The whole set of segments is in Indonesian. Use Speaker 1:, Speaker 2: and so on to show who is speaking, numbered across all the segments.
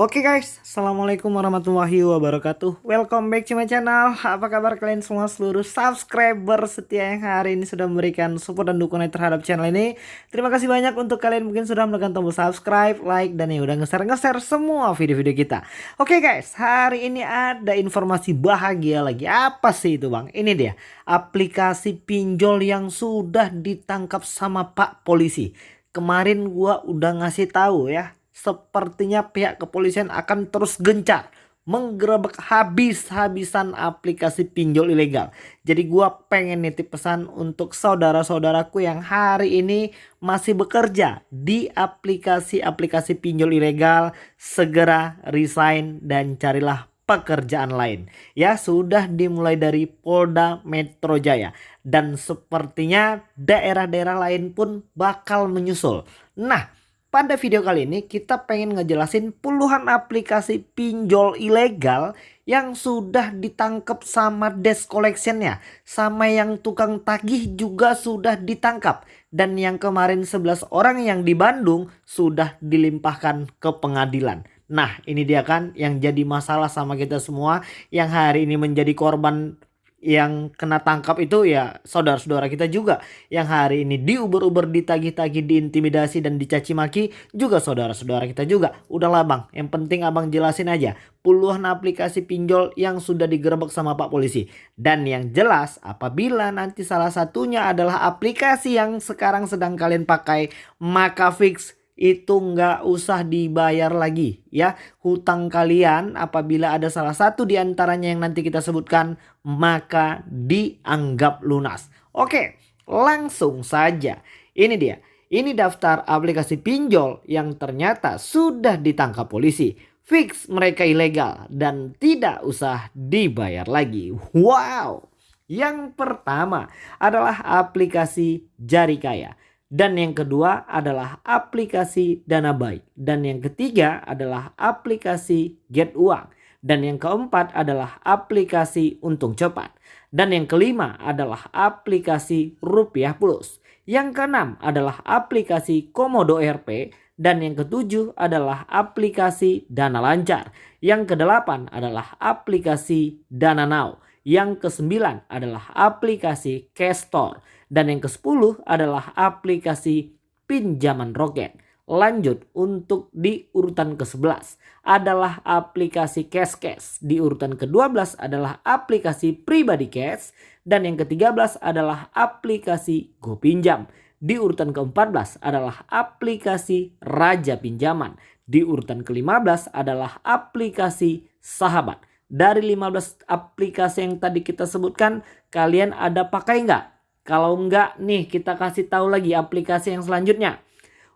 Speaker 1: Oke guys, Assalamualaikum warahmatullahi wabarakatuh. Welcome back to my channel. Apa kabar kalian semua seluruh subscriber setia yang hari ini sudah memberikan support dan dukungan terhadap channel ini? Terima kasih banyak untuk kalian mungkin sudah menekan tombol subscribe, like, dan yang udah nge-share-nge-share semua video-video kita. Oke guys, hari ini ada informasi bahagia lagi. Apa sih itu bang? Ini dia, aplikasi pinjol yang sudah ditangkap sama pak polisi. Kemarin gua udah ngasih tahu ya sepertinya pihak kepolisian akan terus gencar menggerebek habis-habisan aplikasi pinjol ilegal. Jadi gua pengen nitip pesan untuk saudara-saudaraku yang hari ini masih bekerja di aplikasi-aplikasi pinjol ilegal, segera resign dan carilah pekerjaan lain. Ya, sudah dimulai dari Polda Metro Jaya dan sepertinya daerah-daerah lain pun bakal menyusul. Nah, pada video kali ini kita pengen ngejelasin puluhan aplikasi pinjol ilegal yang sudah ditangkap sama desk collectionnya. Sama yang tukang tagih juga sudah ditangkap. Dan yang kemarin 11 orang yang di Bandung sudah dilimpahkan ke pengadilan. Nah ini dia kan yang jadi masalah sama kita semua yang hari ini menjadi korban yang kena tangkap itu ya saudara-saudara kita juga yang hari ini diuber-uber ditagih-tagih diintimidasi dan dicaci maki juga saudara-saudara kita juga. Udahlah bang. Yang penting abang jelasin aja puluhan aplikasi pinjol yang sudah digerebek sama pak polisi. Dan yang jelas apabila nanti salah satunya adalah aplikasi yang sekarang sedang kalian pakai maka fix itu nggak usah dibayar lagi ya. Hutang kalian apabila ada salah satu di antaranya yang nanti kita sebutkan maka dianggap lunas. Oke langsung saja. Ini dia. Ini daftar aplikasi pinjol yang ternyata sudah ditangkap polisi. Fix mereka ilegal dan tidak usah dibayar lagi. Wow! Yang pertama adalah aplikasi Jari Kaya dan yang kedua adalah aplikasi Dana Baik. Dan yang ketiga adalah aplikasi Get Uang. Dan yang keempat adalah aplikasi Untung Cepat. Dan yang kelima adalah aplikasi Rupiah Plus. Yang keenam adalah aplikasi Komodo RP. Dan yang ketujuh adalah aplikasi Dana Lancar. Yang kedelapan adalah aplikasi Dana Now. Yang kesembilan adalah aplikasi Cash Store. Dan yang ke-10 adalah aplikasi pinjaman roket. Lanjut untuk di urutan ke-11 adalah aplikasi Cash Cash. Di urutan ke-12 adalah aplikasi pribadi cash. Dan yang ke-13 adalah aplikasi GoPinjam. Di urutan ke-14 adalah aplikasi Raja Pinjaman. Di urutan ke-15 adalah aplikasi Sahabat. Dari 15 aplikasi yang tadi kita sebutkan, kalian ada pakai nggak? Kalau enggak nih kita kasih tahu lagi aplikasi yang selanjutnya.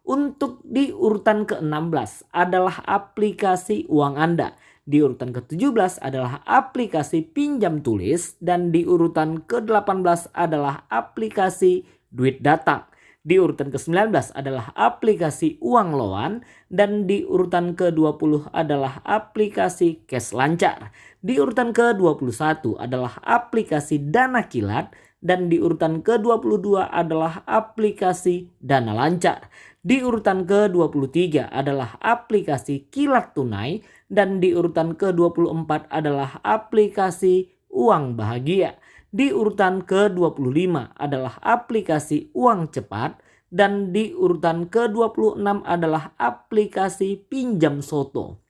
Speaker 1: Untuk di urutan ke-16 adalah aplikasi uang Anda. Di urutan ke-17 adalah aplikasi pinjam tulis. Dan di urutan ke-18 adalah aplikasi duit datang. Di urutan ke-19 adalah aplikasi uang loan dan di urutan ke-20 adalah aplikasi cash lancar. Di urutan ke-21 adalah aplikasi dana kilat dan di urutan ke-22 adalah aplikasi Dana Lancar. Di urutan ke-23 adalah aplikasi Kilat Tunai dan di urutan ke-24 adalah aplikasi Uang Bahagia. Di urutan ke-25 adalah aplikasi Uang Cepat dan di urutan ke-26 adalah aplikasi Pinjam Soto.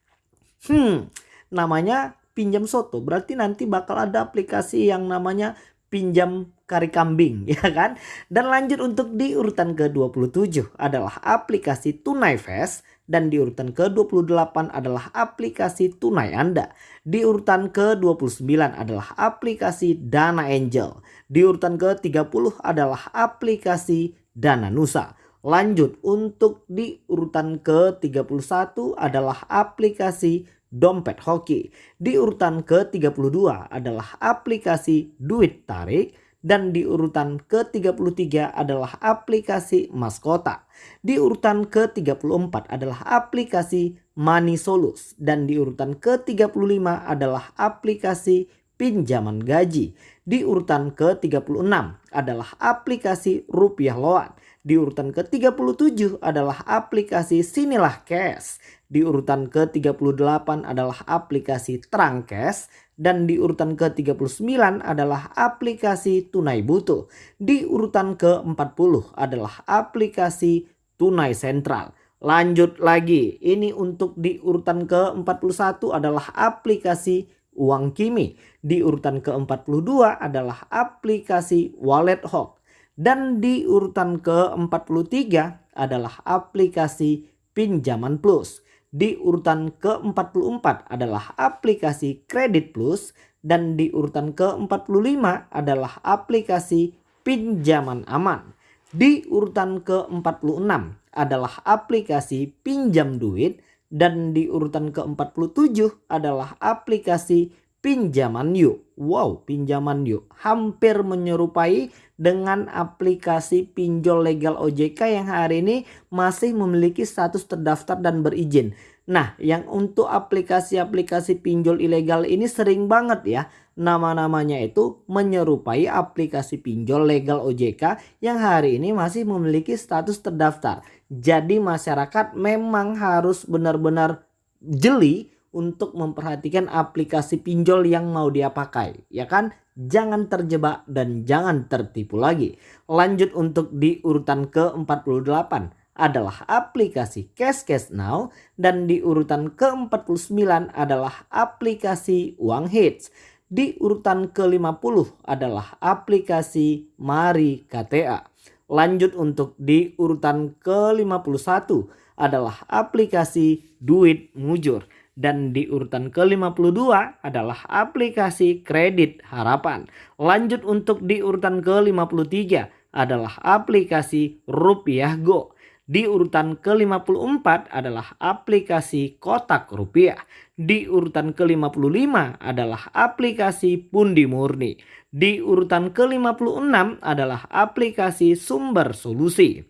Speaker 1: Hmm, namanya pinjam soto berarti nanti bakal ada aplikasi yang namanya pinjam kari kambing ya kan. Dan lanjut untuk di urutan ke-27 adalah aplikasi Tunai Fast dan di urutan ke-28 adalah aplikasi Tunai Anda. Di urutan ke-29 adalah aplikasi Dana Angel. Di urutan ke-30 adalah aplikasi Dana Nusa. Lanjut untuk di urutan ke-31 adalah aplikasi dompet hoki. Di urutan ke-32 adalah aplikasi duit tarik dan di urutan ke-33 adalah aplikasi maskota. Di urutan ke-34 adalah aplikasi Money Solus dan di urutan ke-35 adalah aplikasi pinjaman gaji. Di urutan ke-36 adalah aplikasi Rupiah Loan. Di urutan ke-37 adalah aplikasi Sinilah Cash. Di urutan ke-38 adalah aplikasi Terang Cash. Dan di urutan ke-39 adalah aplikasi Tunai Butuh. Di urutan ke-40 adalah aplikasi Tunai Sentral. Lanjut lagi, ini untuk di urutan ke-41 adalah aplikasi Uang Kimi. Di urutan ke-42 adalah aplikasi Wallet Hawk. Dan di urutan ke-43 adalah aplikasi Pinjaman Plus. Di urutan ke-44 adalah aplikasi Kredit Plus. Dan di urutan ke-45 adalah aplikasi Pinjaman Aman. Di urutan ke-46 adalah aplikasi pinjam duit dan di urutan ke-47 adalah aplikasi pinjaman yuk. Wow, pinjaman yuk hampir menyerupai dengan aplikasi pinjol legal OJK yang hari ini masih memiliki status terdaftar dan berizin. Nah, yang untuk aplikasi-aplikasi pinjol ilegal ini sering banget ya nama-namanya itu menyerupai aplikasi pinjol legal OJK yang hari ini masih memiliki status terdaftar. Jadi masyarakat memang harus benar-benar jeli untuk memperhatikan aplikasi pinjol yang mau dia pakai. Ya kan? Jangan terjebak dan jangan tertipu lagi. Lanjut untuk di urutan ke-48 adalah aplikasi Cash Cash Now dan di urutan ke-49 adalah aplikasi Uang Hits. Di urutan ke-50 adalah aplikasi Mari KTA. Lanjut untuk di urutan ke-51 adalah aplikasi Duit Mujur. Dan di urutan ke-52 adalah aplikasi Kredit Harapan. Lanjut untuk di urutan ke-53 adalah aplikasi Rupiah Go. Di urutan ke-54 adalah aplikasi Kotak Rupiah. Di urutan ke-55 adalah aplikasi Pundi Murni. Di urutan ke-56 adalah aplikasi Sumber Solusi.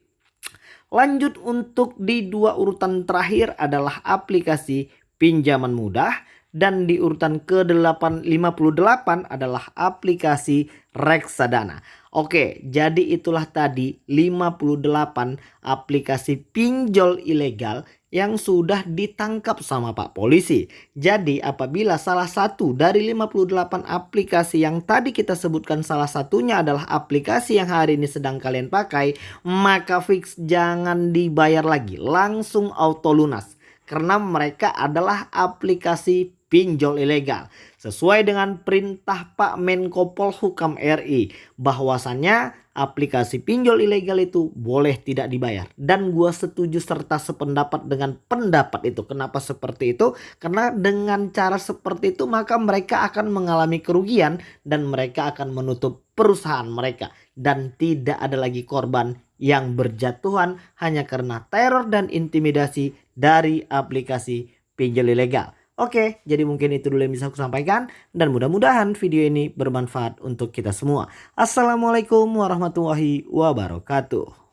Speaker 1: Lanjut untuk di dua urutan terakhir adalah aplikasi pinjaman mudah dan di urutan ke-58 adalah aplikasi reksadana. Oke, jadi itulah tadi 58 aplikasi pinjol ilegal yang sudah ditangkap sama Pak Polisi. Jadi apabila salah satu dari 58 aplikasi yang tadi kita sebutkan salah satunya adalah aplikasi yang hari ini sedang kalian pakai, maka fix jangan dibayar lagi, langsung auto lunas. Karena mereka adalah aplikasi pinjol ilegal. Sesuai dengan perintah Pak Menko Polhukam RI bahwasannya aplikasi pinjol ilegal itu boleh tidak dibayar. Dan gua setuju serta sependapat dengan pendapat itu. Kenapa seperti itu? Karena dengan cara seperti itu maka mereka akan mengalami kerugian dan mereka akan menutup perusahaan mereka. Dan tidak ada lagi korban yang berjatuhan hanya karena teror dan intimidasi dari aplikasi pinjol ilegal. Oke, jadi mungkin itu dulu yang bisa aku sampaikan dan mudah-mudahan video ini bermanfaat untuk kita semua. Assalamualaikum warahmatullahi wabarakatuh.